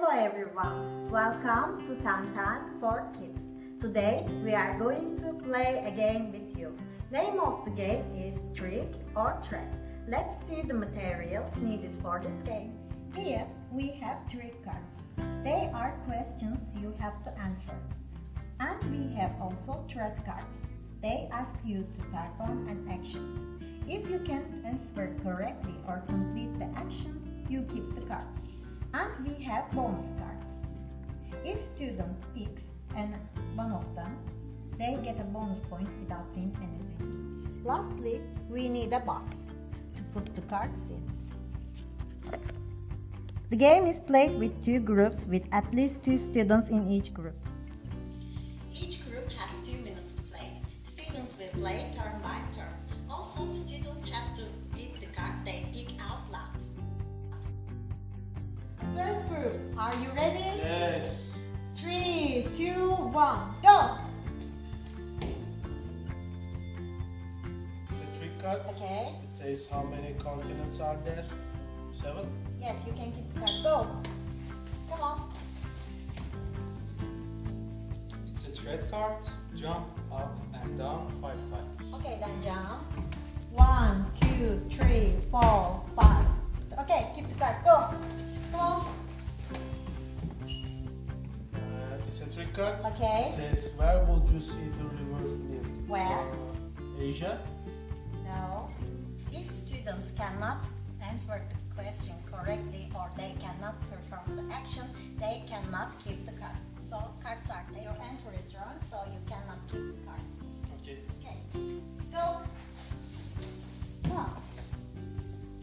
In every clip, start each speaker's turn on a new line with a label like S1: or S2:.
S1: Hello everyone, welcome to Tantan for Kids. Today we are going to play a game with you. Name of the game is Trick or Treat. Let's see the materials needed for this game. Here we have trick cards. They are questions you have to answer. And we have also treat cards. They ask you to perform an action. If you can answer correctly or complete the action, you keep the cards. And we have bonus cards. If student picks and one of them, they get a bonus point without doing anything. Lastly, we need a box to put the cards in. The game is played with two groups with at least two students in each group. Each group has two minutes to play. Students will play turn by turn. Also, students have to read the card they are you ready?
S2: Yes.
S1: Three, two, one, go!
S2: It's a trick card.
S1: Okay.
S2: It says how many continents are there. Seven.
S1: Yes, you can keep the card. Go. Come on.
S3: It's a treat card. Jump up and down five times.
S1: Okay, then jump. One, two, three, four, card. Okay.
S2: It says where would you see the river Nile?
S1: Where?
S2: Uh, Asia.
S1: No. If students cannot answer the question correctly or they cannot perform the action, they cannot keep the card. So cards are. Your answer is wrong, so you cannot keep the card.
S2: Okay.
S1: Okay. Go. Now.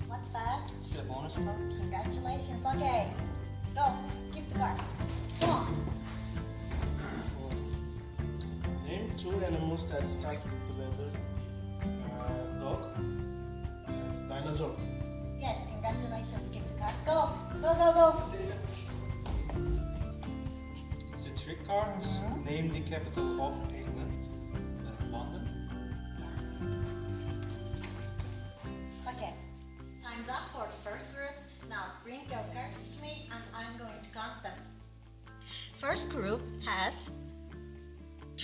S1: What's that?
S3: It's a bonus card.
S1: Congratulations. Okay. Go. Keep the card.
S2: Two animals that starts with the letter uh, dog and dinosaur.
S1: Yes, congratulations. give the card. Go. Go, go, go.
S3: It's a trick card.
S1: Mhm.
S3: Name the capital of England. Uh, London.
S1: Okay. Time's up for the first group. Now bring your cards to me and I'm going to count them. First group has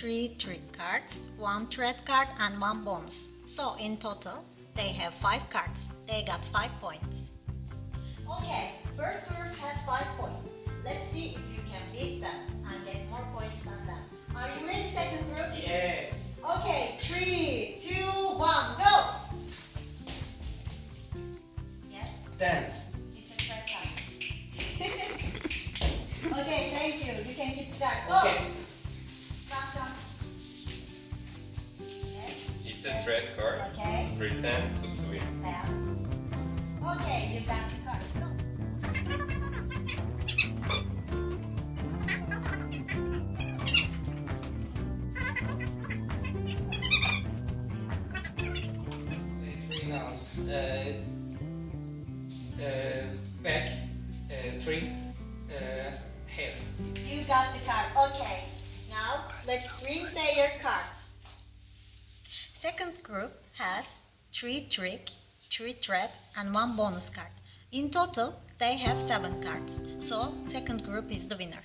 S1: three trick cards, one treat card and one bonus. So in total, they have five cards. They got five points. Okay, first group has five points. Let's see if you can beat them and get more points than them. Are you ready, second group?
S3: Yes.
S1: Okay, three, two, one, go! Yes,
S3: Dance.
S1: It's a treat card. okay.
S4: Pretend to swim.
S1: Ten. Okay, you got the card. Go.
S5: three nouns. Uh, uh, back, uh, tree, uh, hair.
S1: You got the card. Okay. Now let's bring their cards. Second group has three trick, three treat, and one bonus card. In total, they have seven cards. So second group is the winner.